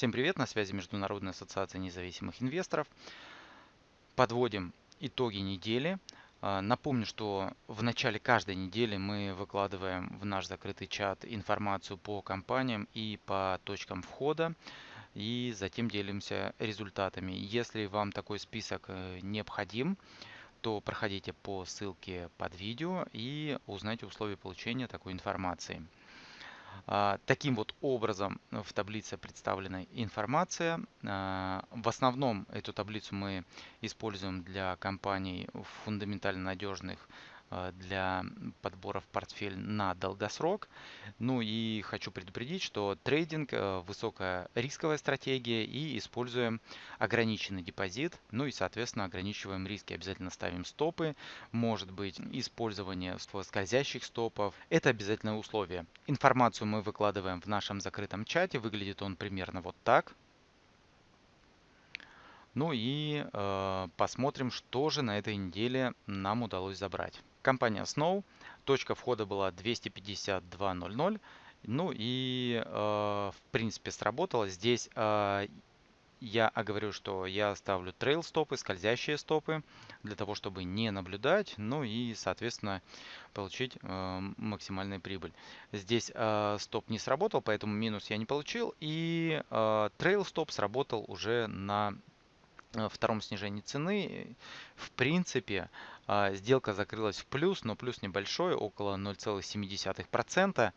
Всем привет, на связи Международная ассоциация независимых инвесторов. Подводим итоги недели. А, напомню, что в начале каждой недели мы выкладываем в наш закрытый чат информацию по компаниям и по точкам входа и затем делимся результатами. Если вам такой список э, необходим, то проходите по ссылке под видео и узнайте условия получения такой информации. А, таким вот образом в таблице представлена информация. А, в основном эту таблицу мы используем для компаний фундаментально надежных Э, для подбора в портфель на долгосрок. Ну и хочу предупредить, что трейдинг э, высокая рисковая стратегия и используем ограниченный депозит. Ну и соответственно ограничиваем риски. Обязательно ставим стопы. Может быть использование скользящих стопов. Это обязательное условие. Информацию мы выкладываем в нашем закрытом чате. Выглядит он примерно вот так. Ну и э, посмотрим, что же на этой неделе нам удалось забрать. Компания Snow. Точка входа была 252.00. Ну и э, в принципе сработало. Здесь э, я оговорю, что я ставлю трейл стопы, скользящие стопы, для того, чтобы не наблюдать, ну и, соответственно, получить э, максимальную прибыль. Здесь э, стоп не сработал, поэтому минус я не получил, и э, трейл стоп сработал уже на втором снижении цены. В принципе, а, сделка закрылась в плюс, но плюс небольшой, около 0,7%.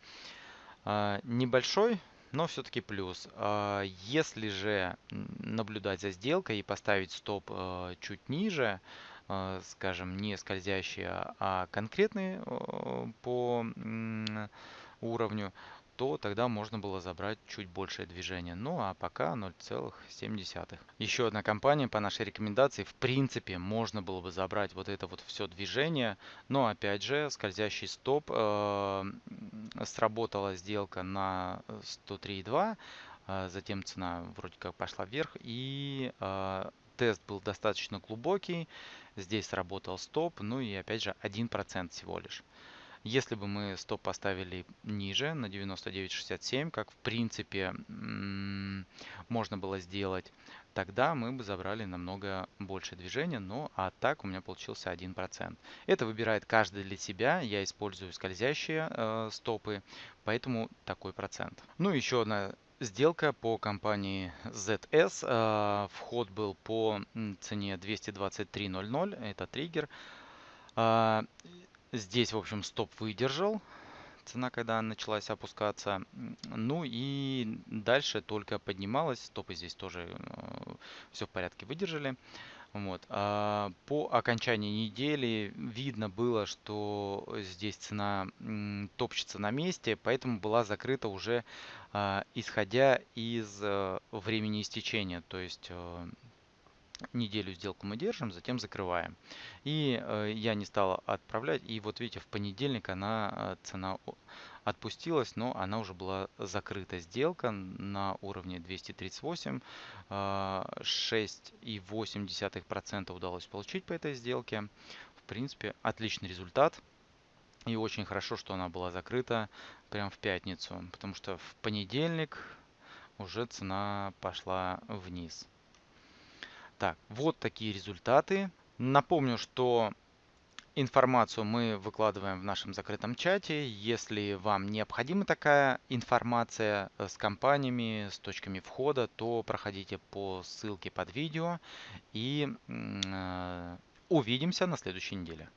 А, небольшой, но все-таки плюс. А, если же наблюдать за сделкой и поставить стоп чуть ниже, скажем, не скользящий, а конкретный по уровню, то тогда можно было забрать чуть большее движение. Ну а пока 0,7. Еще одна компания по нашей рекомендации. В принципе, можно было бы забрать вот это вот все движение. Но опять же, скользящий стоп. Э, сработала сделка на 103,2. Э, затем цена вроде как пошла вверх. И э, тест был достаточно глубокий. Здесь сработал стоп. Ну и опять же 1% всего лишь. Если бы мы стоп поставили ниже, на 99.67, как в принципе можно было сделать, тогда мы бы забрали намного больше движения, но а так у меня получился 1%. Это выбирает каждый для себя, я использую скользящие э, стопы, поэтому такой процент. Ну еще одна сделка по компании ZS. Э, вход был по цене 223.00, это триггер. Э, Здесь, в общем, стоп выдержал. Цена, когда началась опускаться. Ну и дальше только поднималась. Стопы здесь тоже э, все в порядке выдержали. Вот. А по окончании недели видно было, что здесь цена топчется на месте, поэтому была закрыта уже а, исходя из а, времени истечения. То есть а, неделю сделку мы держим, затем закрываем. И э, я не стал отправлять. И вот видите, в понедельник она э, цена отпустилась, но она уже была закрыта сделка на уровне 238. Э, 6,8% удалось получить по этой сделке. В принципе, отличный результат. И очень хорошо, что она была закрыта прямо в пятницу, потому что в понедельник уже цена пошла вниз. Так, вот такие результаты. Напомню, что информацию мы выкладываем в нашем закрытом чате. Если вам необходима такая информация э, с компаниями, с точками входа, то проходите по ссылке под видео и э, увидимся на следующей неделе.